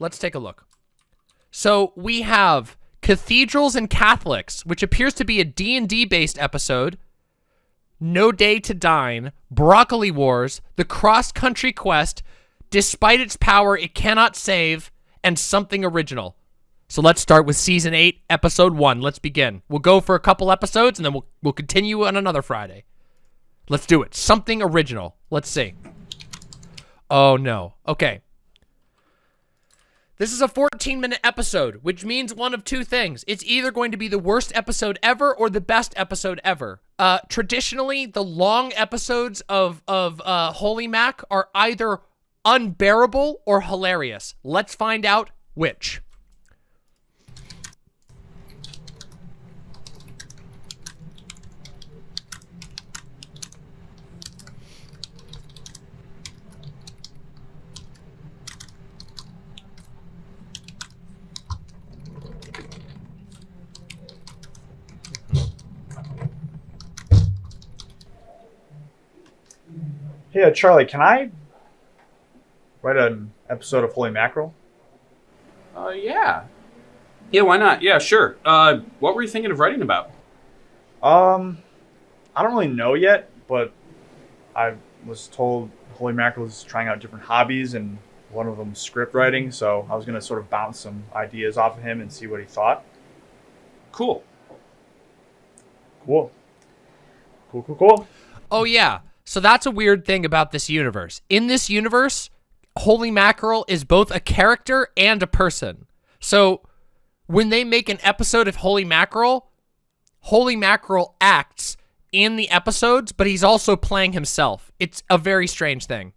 let's take a look. So we have Cathedrals and Catholics, which appears to be a D&D based episode. No Day to Dine, Broccoli Wars, The Cross Country Quest, Despite its power, it cannot save, and something original. So let's start with season eight, episode one. Let's begin. We'll go for a couple episodes, and then we'll we'll continue on another Friday. Let's do it. Something original. Let's see. Oh no. Okay. This is a 14 minute episode, which means one of two things. It's either going to be the worst episode ever or the best episode ever. Uh, traditionally, the long episodes of, of uh, Holy Mac are either unbearable or hilarious. Let's find out which. Hey, uh, Charlie, can I write an episode of Holy Mackerel? Uh, yeah. Yeah, why not? Yeah, sure. Uh, what were you thinking of writing about? Um, I don't really know yet, but I was told Holy Mackerel is trying out different hobbies, and one of them is script writing. So I was gonna sort of bounce some ideas off of him and see what he thought. Cool. Cool. Cool, cool, cool. Oh, yeah. So that's a weird thing about this universe. In this universe, Holy Mackerel is both a character and a person. So when they make an episode of Holy Mackerel, Holy Mackerel acts in the episodes, but he's also playing himself. It's a very strange thing.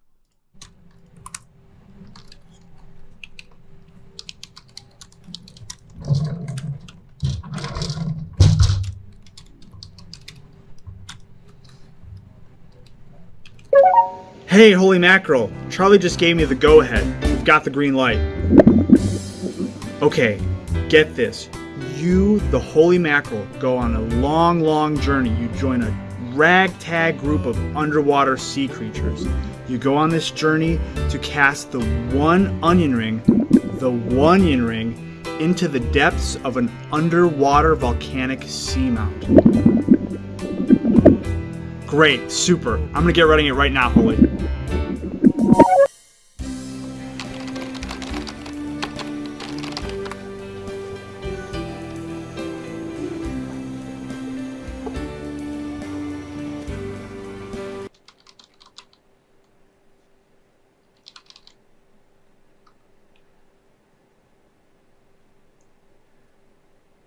Hey, Holy Mackerel. Charlie just gave me the go ahead. We've got the green light. Okay, get this. You, the Holy Mackerel, go on a long, long journey. You join a ragtag group of underwater sea creatures. You go on this journey to cast the one onion ring, the one onion ring, into the depths of an underwater volcanic seamount. Great, super. I'm gonna get writing it right now, Holy.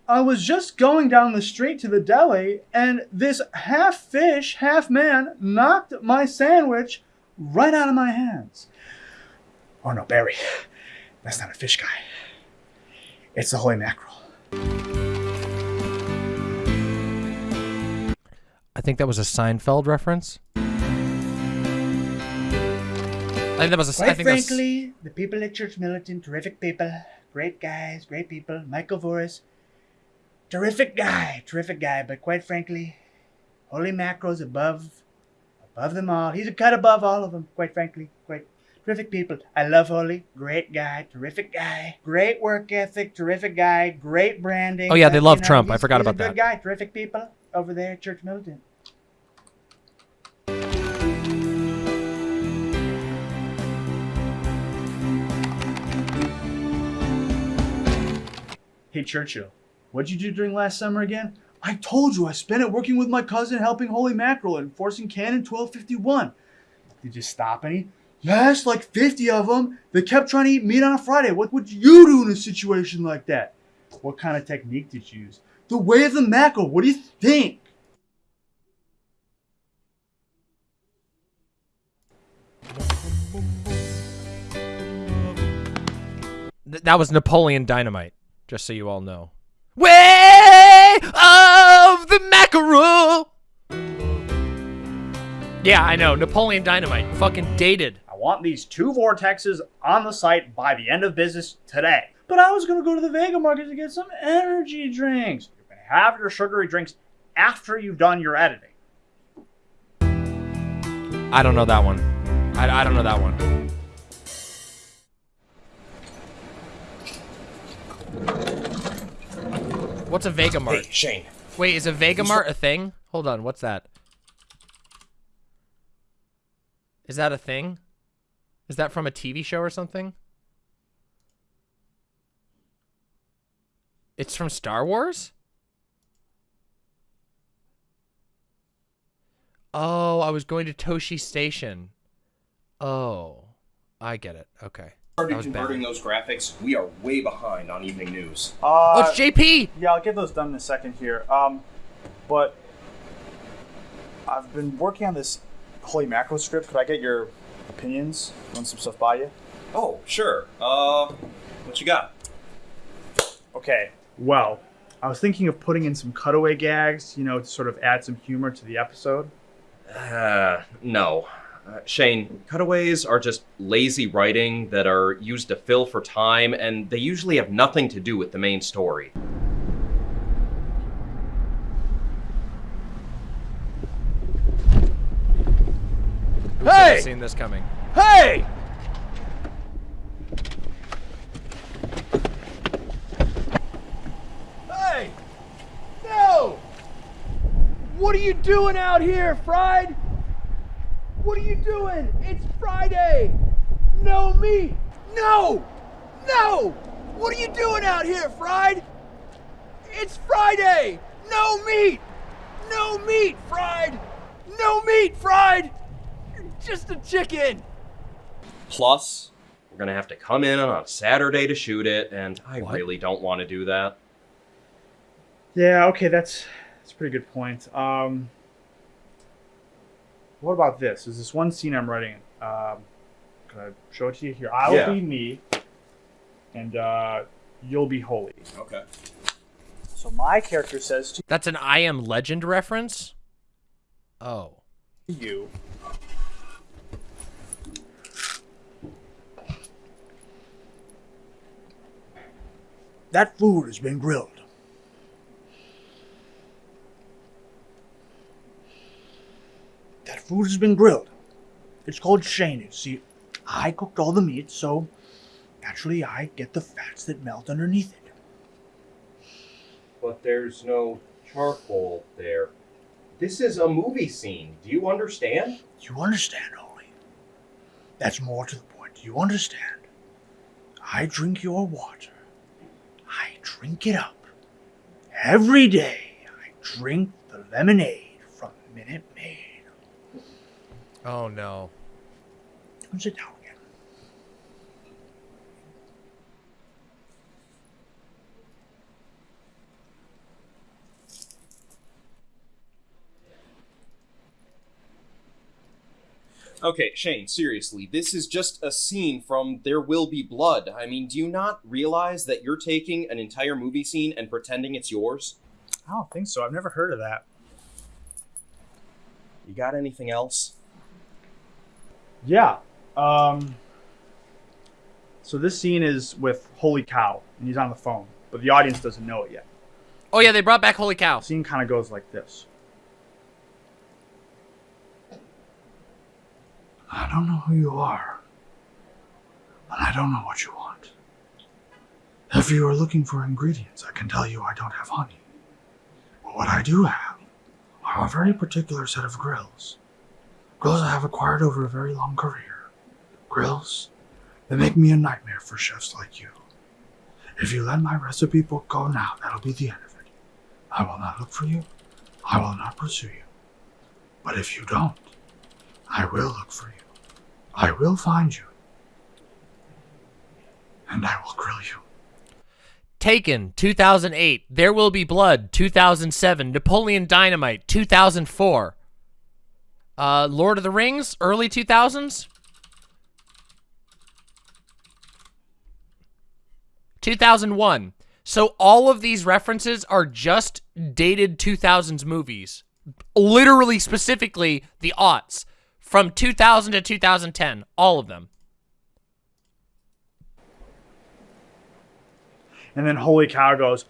I was just going down the street to the deli, and this half fish, half man knocked my sandwich right out of my hands. Oh no, Barry. That's not a fish guy. It's the Holy Mackerel. I think that was a Seinfeld reference. I think that was a. I Quite think that's- frankly, the people at Church Militant, terrific people, great guys, great people. Michael Voris, terrific guy, terrific guy. But quite frankly, Holy Mackerel's above, above them all. He's a cut above all of them. Quite frankly, quite terrific people. I love Holy, great guy, terrific guy, great work ethic, terrific guy, great branding. Oh, yeah, they love know, Trump. I forgot about good that. guy, terrific people over there at Church Militant. Hey Churchill, what'd you do during last summer again? I told you I spent it working with my cousin helping Holy Mackerel and enforcing Canon 1251. Did you stop any? Yes, like 50 of them. They kept trying to eat meat on a Friday. What would you do in a situation like that? What kind of technique did you use? The way of the mackerel. What do you think? Th- that was Napoleon Dynamite, just so you all know. Way of the mackerel. Yeah, I know. Napoleon Dynamite. Fucking dated. I want these two vortexes on the site by the end of business today. But I was going to go to the Vega Market to get some energy drinks. You're going to have your sugary drinks after you've done your editing. I don't know that one. I, I don't know that one. What's a Vegamart? Hey, Shane. Wait, is a Vegamart a thing? Hold on, what's that? Is that a thing? Is that from a TV show or something? It's from Star Wars? Oh, I was going to Tosche Station. Oh, I get it. Okay. That Started was bad. converting those graphics. We are way behind on evening news. Oh, Uh, it's JP! yeah, I'll get those done in a second here. Um, but I've been working on this Holy Mackerel script. Could I get your opinions? Run some stuff by you? Oh, sure. Uh, what you got? Okay. Well, I was thinking of putting in some cutaway gags, you know, to sort of add some humor to the episode. Uh, no. Uh, Shane, cutaways are just lazy writing that are used to fill for time, and they usually have nothing to do with the main story. Who hey! seen this coming? Hey! Hey! No! What are you doing out here, Fried? What are you doing? It's Friday! No meat! No! No! What are you doing out here, Fried? It's Friday! No meat! No meat, Fried! No meat, Fried! You're just a chicken! Plus, we're gonna have to come in on a Saturday to shoot it, and I What? really don't want to do that. Yeah, okay, that's that's a pretty good point. Um, what about this? There's this one scene I'm writing. Um, can I show it to you here? I'll Yeah. be me, and uh, you'll be holy. Okay. So my character says to That's an I Am Legend reference? Oh. you, "That food has been grilled." That food has been grilled. It's called Shane. See, I cooked all the meat, so naturally I get the fats that melt underneath it. But there's no charcoal there. This is a movie scene. Do you understand? You understand, Holy? That's more to the point. Do you understand? I drink your water. I drink it up. Every day, I drink the lemonade from Minute Maid. Oh no. Come sit down again. Okay, Shane, seriously, this is just a scene from There Will Be Blood. I mean, do you not realize that you're taking an entire movie scene and pretending it's yours? I don't think so. I've never heard of that. You got anything else? Yeah. Um. So this scene is with Holy Cow, and he's on the phone, but the audience doesn't know it yet. Oh yeah, they brought back Holy Cow. The scene kind of goes like this. I don't know who you are, and I don't know what you want. If you are looking for ingredients, I can tell you I don't have honey. But what I do have are a very particular set of grills. Grills I have acquired over a very long career. Grills that make me a nightmare for chefs like you. If you let my recipe book go now, that'll be the end of it. I will not look for you. I will not pursue you. But if you don't, I will look for you. I will find you. And I will grill you. Taken 2008. There Will Be Blood 2007. Napoleon Dynamite 2004. Uh, Lord of the Rings early 2000s. 2001. So all of these references are just dated 2000s movies. Literally, specifically, the aughts. From 2000 to 2010. All of them. And then Holy Cow goes,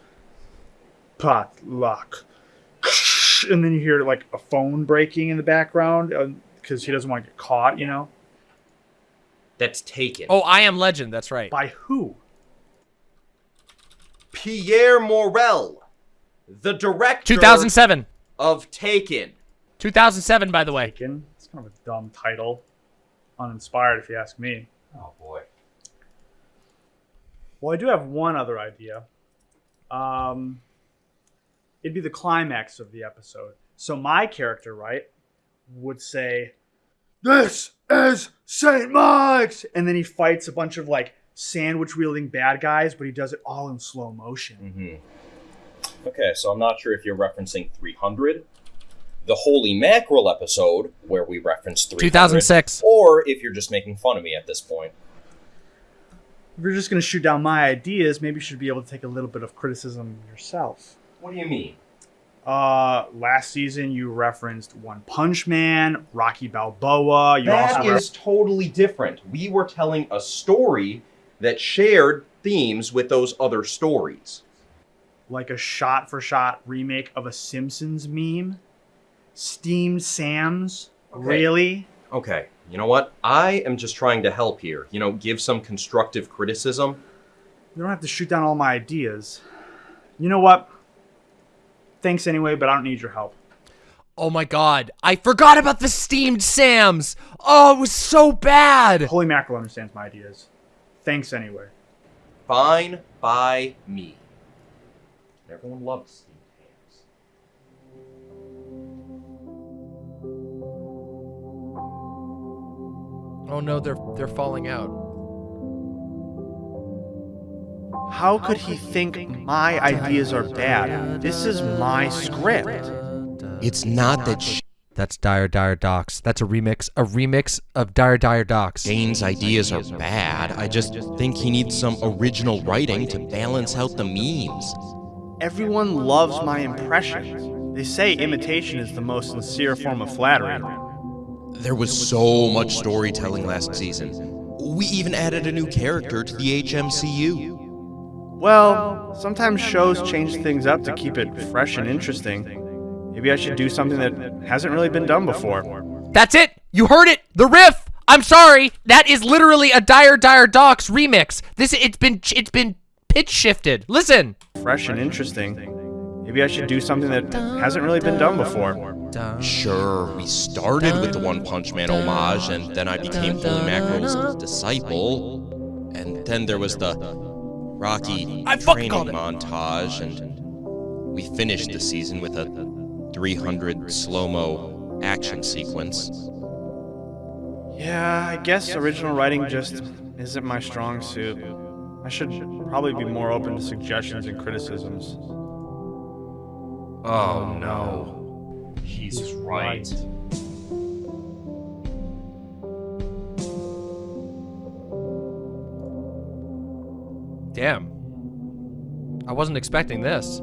pot luck. And then you hear like a phone breaking in the background because he doesn't want to get caught, you know? That's taken. Oh, I Am Legend. That's right. By who? Pierre Morel. the director 2007. of Taken. 2007, by the way. Taken. It's kind of a dumb title. Uninspired, if you ask me. Oh boy. Well, I do have one other idea. Um, it'd be the climax of the episode. So my character, right, would say, "This is Saint Mike's," and then he fights a bunch of like sandwich wielding bad guys, but he does it all in slow motion. Mm-hmm. Okay, so I'm not sure if you're referencing 300, the Holy Mackerel episode where we referenced 300, 2006. or if you're just making fun of me at this point. If you're just gonna shoot down my ideas, maybe you should be able to take a little bit of criticism yourself. What do you mean? Uh, last season you referenced One Punch Man, Rocky Balboa. You That is totally different. We were telling a story that shared themes with those other stories. like a shot for shot remake of a Simpsons meme. Steamed Sam's. Okay. Really? Okay, you know what? I am just trying to help here. You know, give some constructive criticism. You don't have to shoot down all my ideas. You know what? Thanks anyway, but I don't need your help. Oh my god. I forgot about the steamed Sams. Oh, it was so bad. Holy Mackerel understands my ideas. Thanks anyway. Fine by me. Everyone loves steamed hams. Oh no, they're they're falling out. How could he think my ideas are bad? This is my script. It's not that Sh- That's Dire Dire Docks. That's a remix, a remix of Dire Dire Docks. Shane's ideas are bad. I just think he needs some original writing to balance out the memes. Everyone loves my impression. They say imitation is the most sincere form of flattery. There was so much storytelling last season. We even added a new character to the HMCU. Well, sometimes shows change things up to keep it fresh and interesting. Maybe I should do something that hasn't really been done before. That's it. You heard it. The riff. I'm sorry. That is literally a Dire Dire Docks remix. This it's been it's been pitch shifted. Listen. Fresh and interesting. Maybe I should do something that hasn't really been done before. Sure, we started with the One Punch Man homage, and then I became Holy Mackerel's disciple. And then there was the Rocky I fucking training called montage, and we finished the season with a 300 slow mo action sequence. Yeah, I guess original writing just isn't my strong suit. I should probably be more open to suggestions and criticisms. Oh no. He's right. Damn. I wasn't expecting this.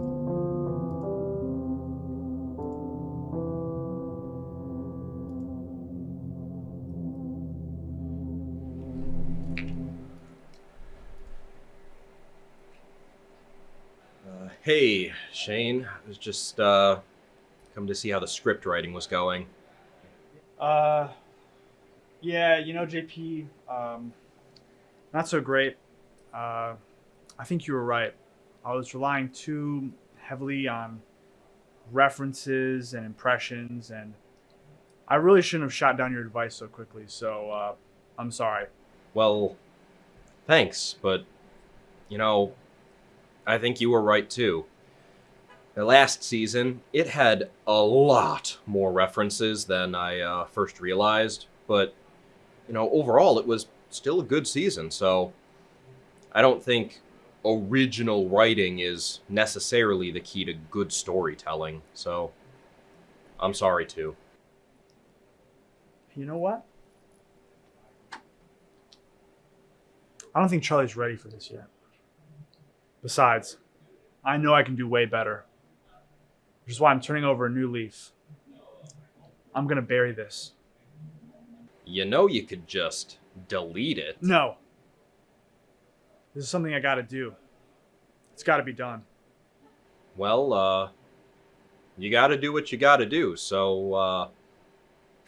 Uh, hey, Shane. I was just uh, come to see how the script writing was going. Uh, yeah, you know, JP, um, not so great. Uh, I think you were right. I was relying too heavily on references and impressions, and I really shouldn't have shot down your advice so quickly. So uh, I'm sorry. Well, thanks, but you know, I think you were right too. The last season, it had a lot more references than I uh, first realized, but you know, overall, it was still a good season. So I don't think original writing is necessarily the key to good storytelling. So I'm sorry too. You know what? I don't think Charlie's ready for this yet. Besides, I know I can do way better. Which is why I'm turning over a new leaf. I'm gonna bury this. You know, you could just delete it. No. This is something I gotta do. It's gotta be done. Well, uh, you got to do what you got to do. So, uh,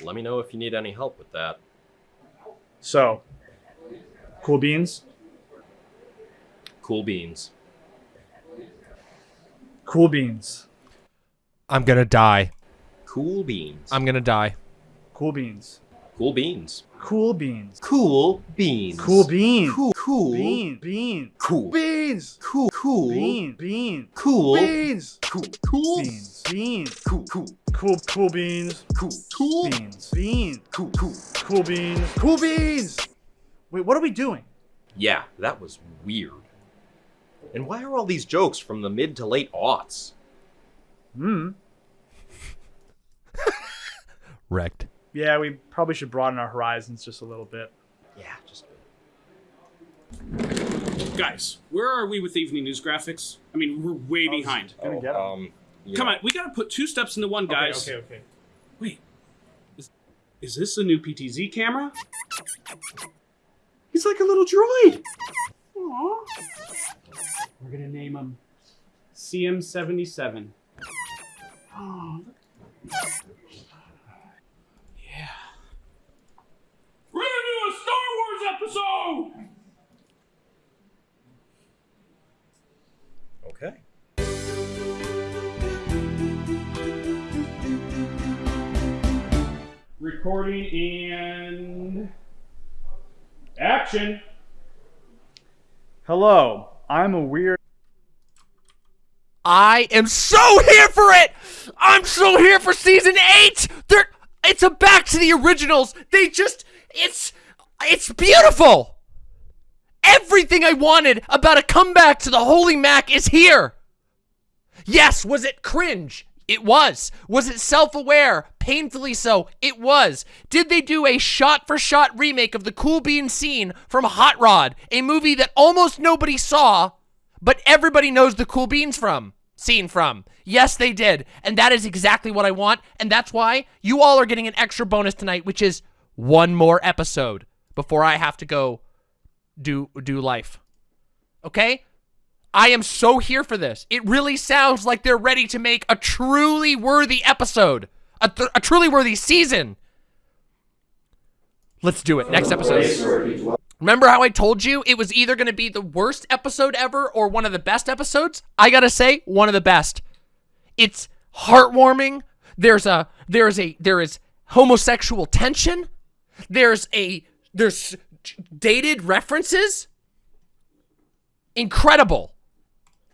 let me know if you need any help with that. So, cool beans? Cool beans. Cool beans. I'm gonna die. Cool beans. I'm gonna die. Cool beans. cool beans. Cool beans. Cool beans. Cool beans. Cool. Cool. Bean. Bean. Cool. Beans. Cool. Cool. Bean. Bean. Cool. Beans. Cool. Cool. Beans. Bean. Cool. Cool. Cool. Cool beans. Cool. Cool. Beans. Bean. Cool. Cool. Cool beans. Cool beans. Wait, what are we doing? Yeah, that was weird. And why are all these jokes from the mid to late aughts? Hmm. Wrecked. Yeah, we probably should broaden our horizons just a little bit. Yeah, just Guys, where are we with evening news graphics? I mean, we're way behind. Gonna get 'em. um. yeah. Come on, we gotta put two steps into one, guys. Okay, okay, okay. Wait, is, is this the new PTZ camera? He's like a little droid. Aww. We're gonna name him CM77. Oh, yeah. We're gonna do a Star Wars episode. Recording and action. Hello, I'm a weird. I am so here for it. I'm so here for season eight. They're, it's a back to the originals. They just, it's, it's beautiful. Everything I wanted about a comeback to the Holy Mac is here. Yes, was it cringe? It was. Was it self-aware? Painfully so. It was. Did they do a shot-for-shot remake of the Cool Bean scene from Hot Rod, a movie that almost nobody saw, but everybody knows the Cool Beans from? Scene from. Yes, they did. And that is exactly what I want, and that's why you all are getting an extra bonus tonight, which is one more episode before I have to go do do life. Okay? I am so here for this. It really sounds like they're ready to make a truly worthy episode, a, a truly worthy season. Let's do it. Next episode. Remember how I told you it was either going to be the worst episode ever or one of the best episodes? I got to say, one of the best. It's heartwarming. There's a there's a there is homosexual tension. There's a there's dated references. Incredible.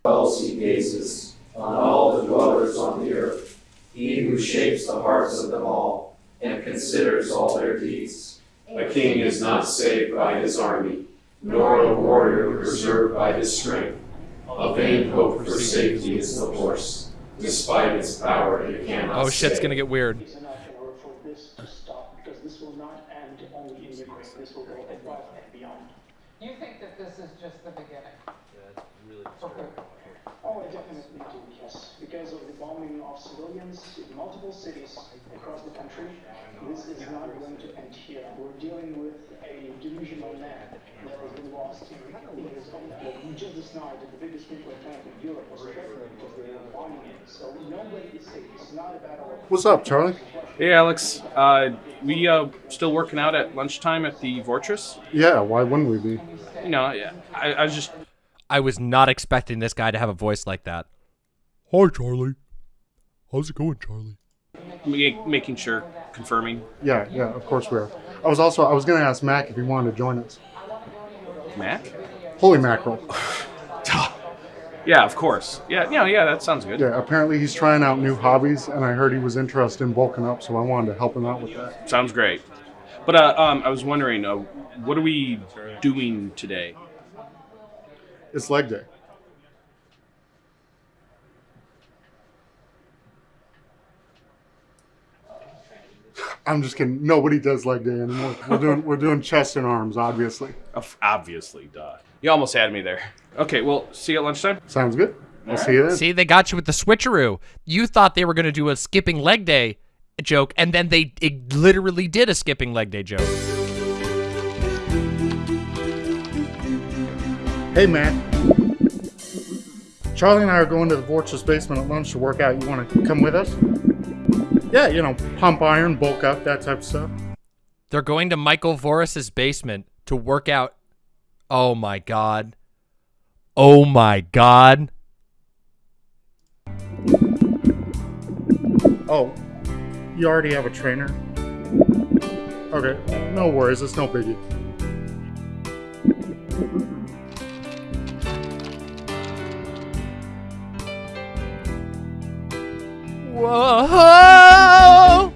He gazes on all the dwellers on the earth, he who shapes the hearts of them all, and considers all their deeds. A king is not saved by his army, nor a warrior preserved by his strength. A vain hope for safety is the horse, despite its power it cannot Oh shit's stay. gonna get weird. is enough in order for this to stop, because this will not end only in Ukraine. This will go above and beyond. You think that this is just the beginning? Okay. Oh, I definitely do, yes. Because of the bombing of civilians in multiple cities across the country, this is not going to end here. We're dealing with a delusional man that has been lost in his own well, Just this night, the biggest nuclear plant in Europe was threatened because they were bombing it. So nobody is safe. It's not a battle What's up, Charlie? Hey, Alex. Uh, we uh, still working out at lunchtime at the Fortress. Yeah, why wouldn't we be? You know, yeah, I, I was just I was not expecting this guy to have a voice like that. Hi, Charlie. How's it going, Charlie? ma- making sure, confirming. Yeah, yeah, of course we are. I was also I was gonna ask Mac if he wanted to join us. Mac? Holy mackerel. Yeah, of course. Yeah, yeah, yeah. That sounds good. Yeah, apparently he's trying out new hobbies, and I heard he was interested in bulking up, so I wanted to help him out with that. Sounds great. But uh, um, I was wondering, uh, what are we doing today? It's leg day. I'm just kidding. Nobody does leg day anymore. We're doing we're doing chest and arms, obviously. Obviously, duh. You almost had me there. Okay, well, see you at lunchtime. Sounds good. I'll see you then. See, they got you with the switcheroo. You thought they were going to do a skipping leg day joke, and then they it literally did a skipping leg day joke. Hey, Matt. Charlie and I are going to the Fortress basement at lunch to work out. You want to come with us? Yeah, you know, pump iron, bulk up, that type of stuff. They're going to Michael Voris's basement to work out. Oh my god. Oh my god. Oh, you already have a trainer? Okay, no worries, it's no biggie. Whoa!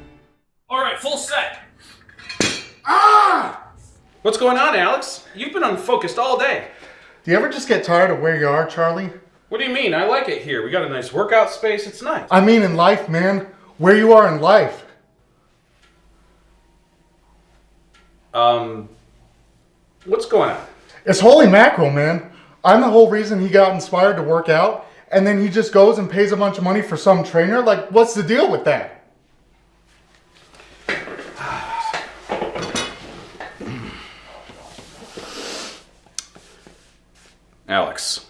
All right, full set. Ah! What's going on, Alex? You've been unfocused all day. Do you ever just get tired of where you are, Charlie? What do you mean? I like it here. We got a nice workout space. It's nice. I mean in life, man. Where you are in life. Um, what's going on? It's holy mackerel, man. I'm the whole reason he got inspired to work out, and then he just goes and pays a bunch of money for some trainer? Like, what's the deal with that? Alex,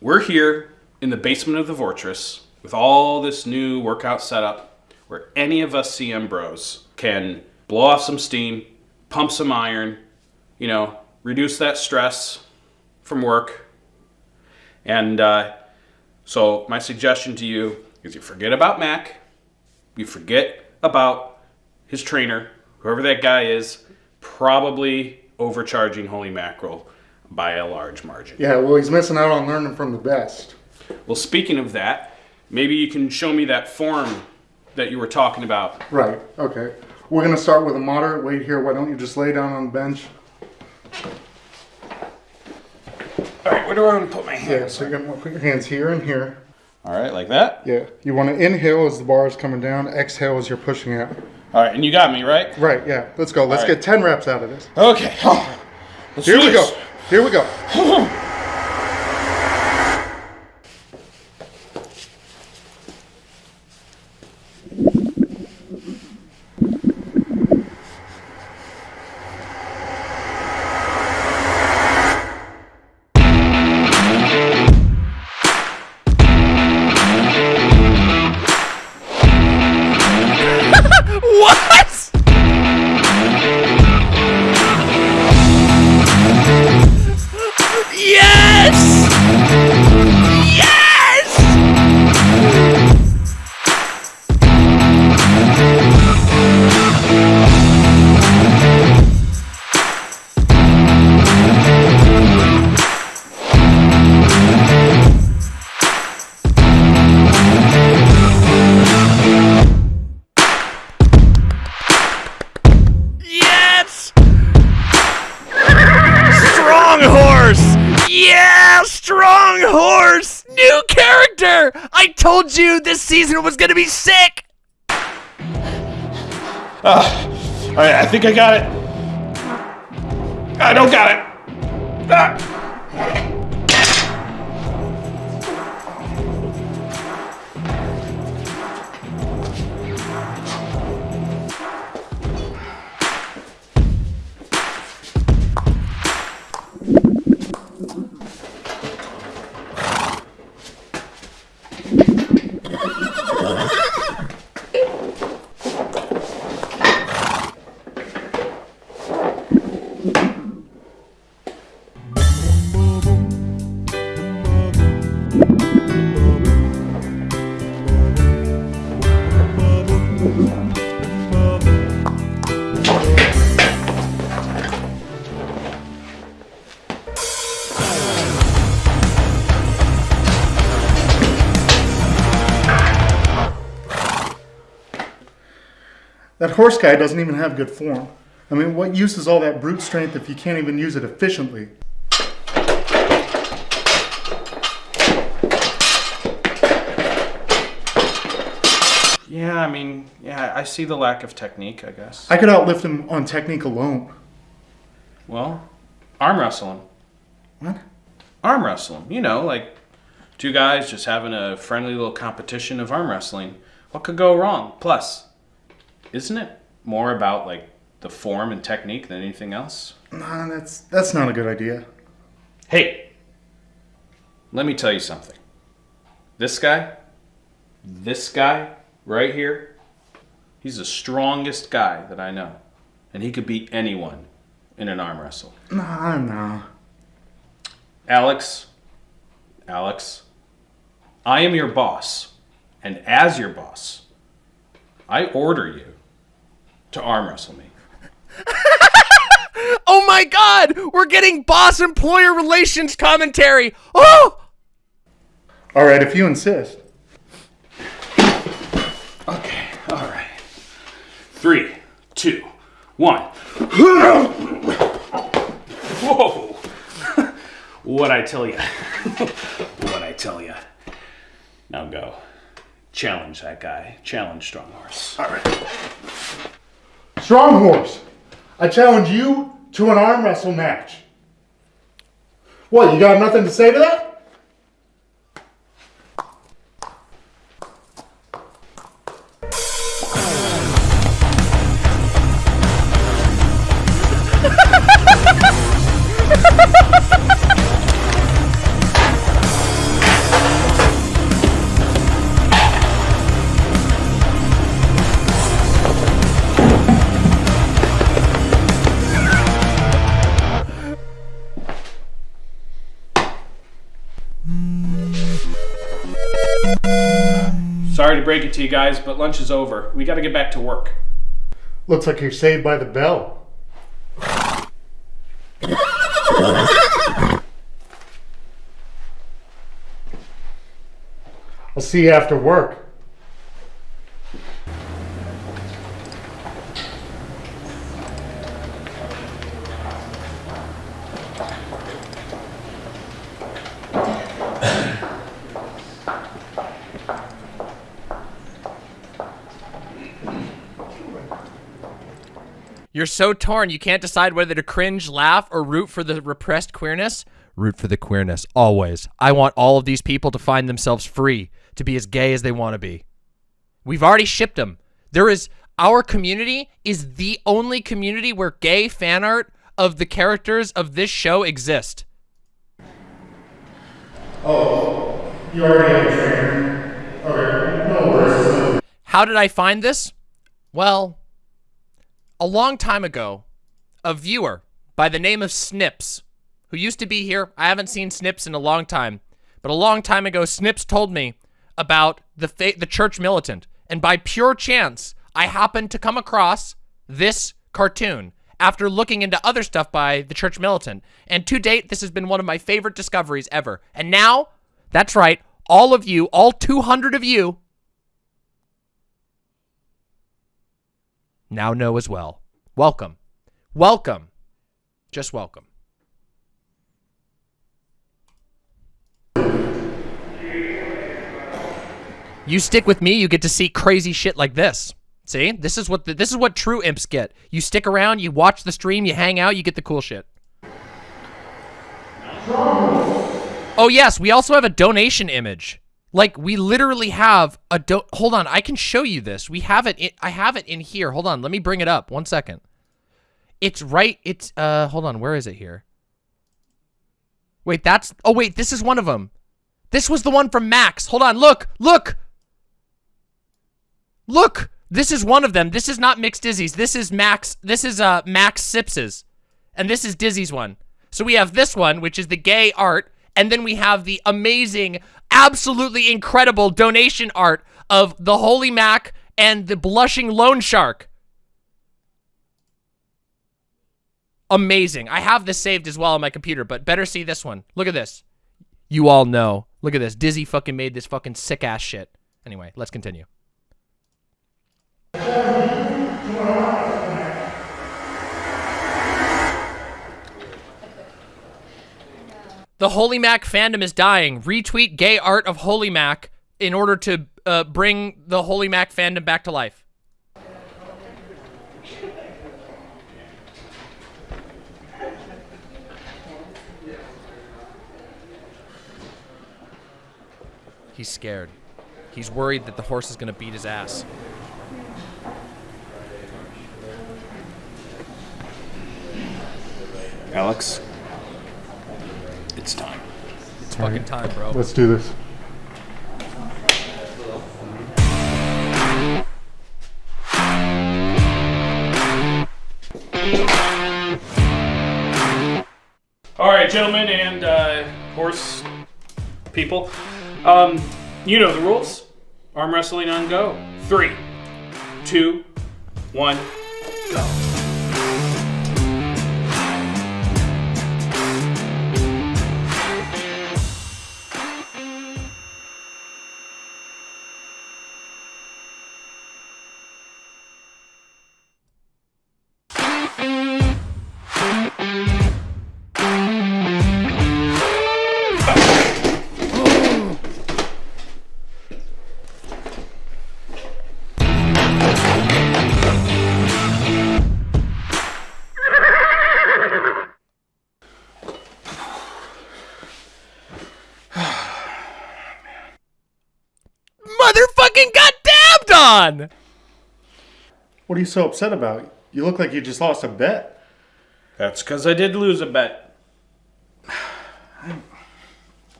we're here in the basement of the Fortress with all this new workout setup where any of us CM bros can blow off some steam, pump some iron, you know, reduce that stress from work. And uh, so, my suggestion to you is you forget about Mac, you forget about his trainer, whoever that guy is, probably overcharging Holy Mackerel by a large margin. Yeah, well, he's missing out on learning from the best. Well, speaking of that, maybe you can show me that form that you were talking about. Right, okay. We're going to start with a moderate weight here. Why don't you just lay down on the bench? All right, where do I want to put my hands? Yeah, hands? so you're going to put your hands here and here. All right, like that. Yeah, you want to inhale as the bar is coming down, exhale as you're pushing out. All right, and you got me right. Right, yeah. Let's go. Let's All right. get 10 reps out of this. Okay. Let's Here do we this. go. Here we go. gonna be sick! All right, I think I got it. I don't got it. Ah. That horse guy doesn't even have good form. I mean, what use is all that brute strength if you can't even use it efficiently? Yeah, I mean, yeah, I see the lack of technique, I guess. I could outlift him on technique alone. Well, arm wrestling. What? Arm wrestling. You know, like two guys just having a friendly little competition of arm wrestling. What could go wrong? Plus, isn't it more about like the form and technique than anything else? Nah, that's that's not a good idea. Hey, let me tell you something. This guy, this guy right here, he's the strongest guy that I know. And he could beat anyone in an arm wrestle. Nah, nah. Alex, Alex, I am your boss. And as your boss, I order you to arm wrestle me. Oh my god! We're getting boss employer relations commentary! Oh! All right, if you insist. Okay, all right. Three, two, one. Whoa! what I tell you? what I tell you? Now go. Challenge that guy. Challenge Strong Horse. All right. Strong Horse, I challenge you to an arm wrestle match. What, you got nothing to say to that? You guys, but lunch is over. We got to get back to work. Looks like you're saved by the bell. I'll see you after work. So torn you can't decide whether to cringe, laugh, or root for the repressed queerness? Root for the queerness, always. I want all of these people to find themselves free, to be as gay as they want to be. We've already shipped them. There is, our community is the only community where gay fan art of the characters of this show exist. Oh, you already have a trainer. Okay, no worries. How did I find this? Well, a long time ago, a viewer by the name of Snips, who used to be here, I haven't seen Snips in a long time, but a long time ago, Snips told me about the the church militant, and by pure chance, I happened to come across this cartoon after looking into other stuff by the church militant. And to date, this has been one of my favorite discoveries ever. And now, that's right, all of you, all 200 of you, now know as well. Welcome. Welcome. Just welcome. You stick with me, you get to see crazy shit like this. See? This is what the, this is what true imps get. You stick around, you watch the stream, you hang out, you get the cool shit. Oh yes, we also have a donation image. Like we literally have a do Hold on, I can show you this. We have it I have it in here. Hold on, let me bring it up. One second. It's right it's uh hold on, where is it here? Wait, that's Oh wait, this is one of them. This was the one from Max. Hold on, look. Look. Look. This is one of them. This is not Mixed Dizzy's. This is Max. This is uh Max Sips's. And this is Dizzy's one. So we have this one, which is the gay art, and then we have the amazing, absolutely incredible donation art of the Holy Mac and the blushing loan shark. Amazing. I have this saved as well on my computer, but better see this one. Look at this. You all know. Look at this. Dizzy fucking made this fucking sick ass shit. Anyway, let's continue. The Holy Mac fandom is dying. Retweet gay art of Holy Mac in order to uh, bring the Holy Mac fandom back to life. He's scared. He's worried that the horse is going to beat his ass. Alex, it's time. It's fucking time, bro. Let's do this. All right, gentlemen and uh, horse people. Um, you know the rules. Arm wrestling on go. Three, two, one, go. On! What are you so upset about? You look like you just lost a bet. That's because I did lose a bet. I'm,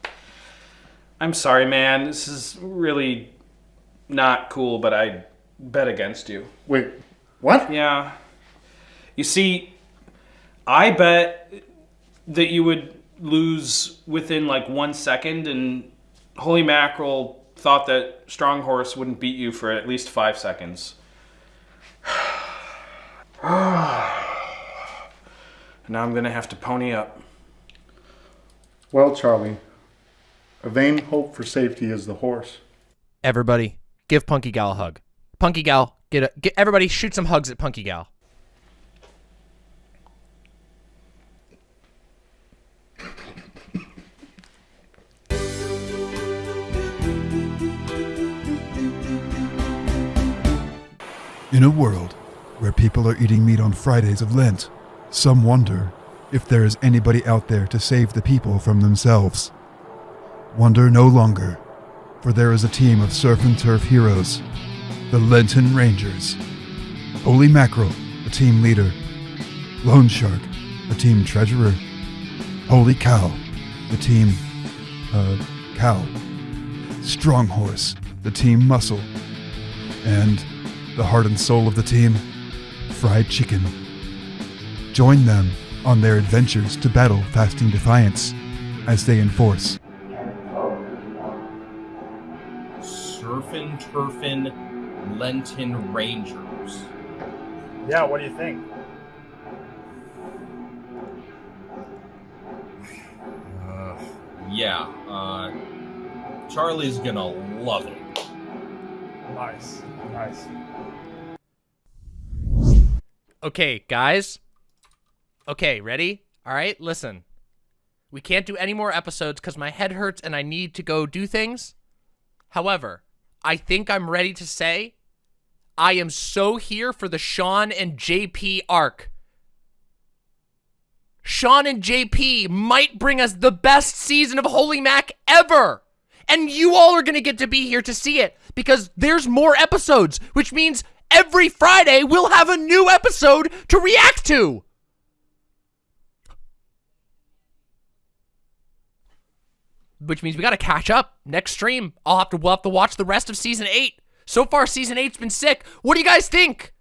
I'm sorry, man. This is really not cool, but I bet against you. Wait, what? Yeah. You see, I bet that you would lose within like one second, and Holy Mackerel thought that Strong Horse wouldn't beat you for at least five seconds. now I'm gonna have to pony up. Well, Charlie, a vain hope for safety is the horse. Everybody, give Punky Gal a hug. Punky Gal, get a get everybody shoot some hugs at Punky Gal. In a world where people are eating meat on Fridays of Lent, some wonder if there is anybody out there to save the people from themselves. Wonder no longer, for there is a team of surf and turf heroes, the Lenten Rangers. Holy Mackerel, the team leader. Lone Shark, the team treasurer. Holy Cow, the team, uh, cow. Strong Horse, the team muscle. And the heart and soul of the team, Fried Chicken. Join them on their adventures to battle Fasting Defiance as they enforce Surfin' Turfin' Lenten Rangers. Yeah, what do you think? Uh, yeah, uh, Charlie's gonna love it. Nice, nice. Okay, guys. Okay, ready? All right, listen. We can't do any more episodes because my head hurts and I need to go do things. However, I think I'm ready to say I am so here for the Sean and JP arc. Sean and JP might bring us the best season of Holy Mac ever. And you all are going to get to be here to see it because there's more episodes, which means every Friday we'll have a new episode to react to. Which means we got to catch up next stream. I'll have to we'll have to watch the rest of season 8. So far season 8's been sick. What do you guys think?